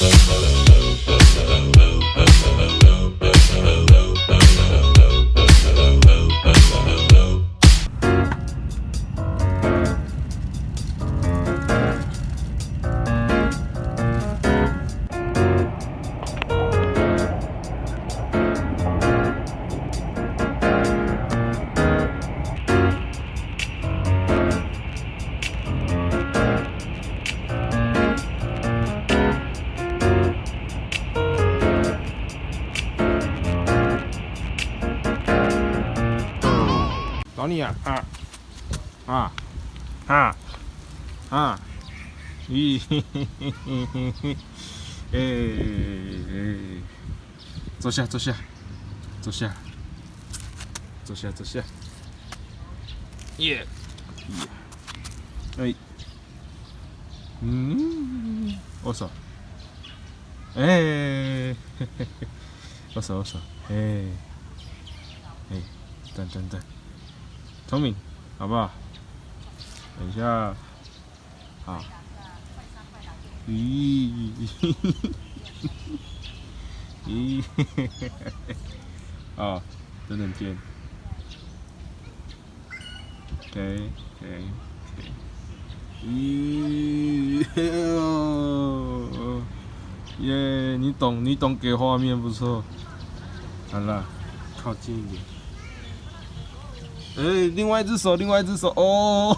Thank you. 找你啊啊啊啊啊！咦嘿嘿嘿嘿嘿嘿！哎，坐下坐下坐下坐下坐下。耶耶！哎，嗯，握手。哎，嘿嘿嘿，握手握手。哎哎，等等等。聪明，好不好？等一下，好。咦，咦，哦，等等见。OK OK，咦，耶，你懂，你懂，给画面不错。好了，靠近一点。哎，另外一只手，另外一只手哦，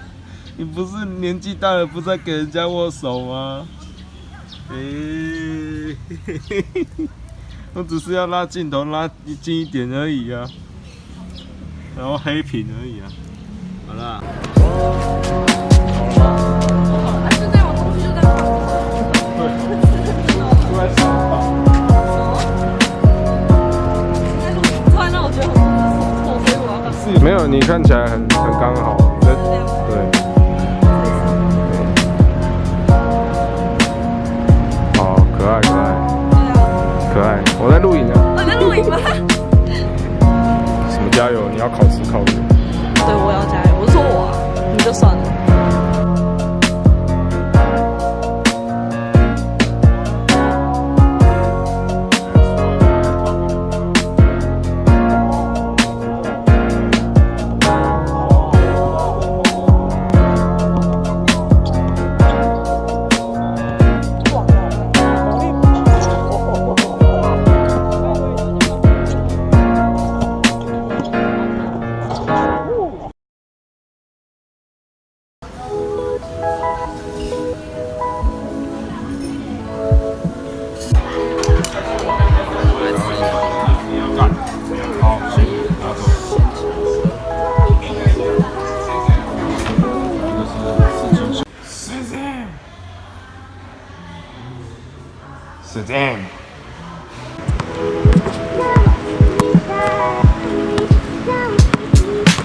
你不是年纪大了，不再给人家握手吗？哎，我只是要拉镜头拉近一点而已啊，然后黑屏而已啊，好了。没有，你看起来很很刚好，对对。好可爱可爱，可爱。我在录影呢。我在录影吗？什么加油？你要考试考的。对，我要加油。我说我，你就算了。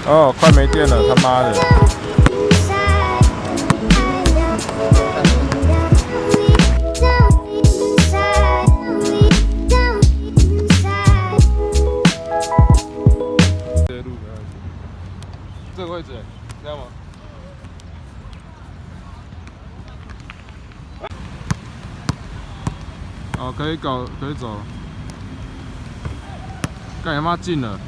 哦，快没电了，他妈的！哦，可以搞，可以走。干他妈进了！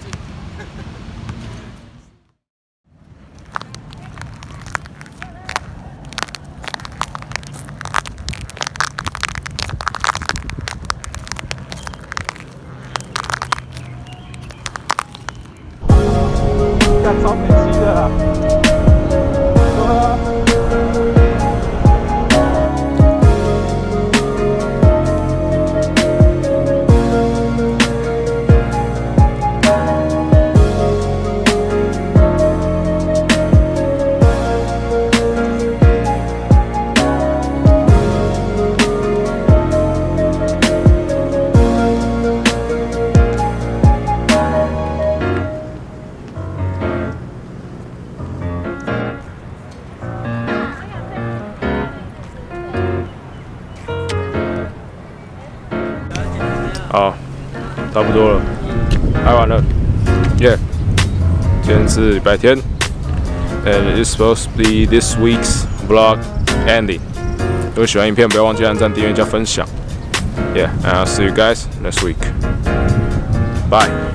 干超美气的。好，差不多了，拍完了，耶！今天是礼拜天，and it's supposed to be this week's vlog ending。如果喜欢影片，不要忘记按赞、订阅加分享。Yeah，and I'll see you guys next week. Bye.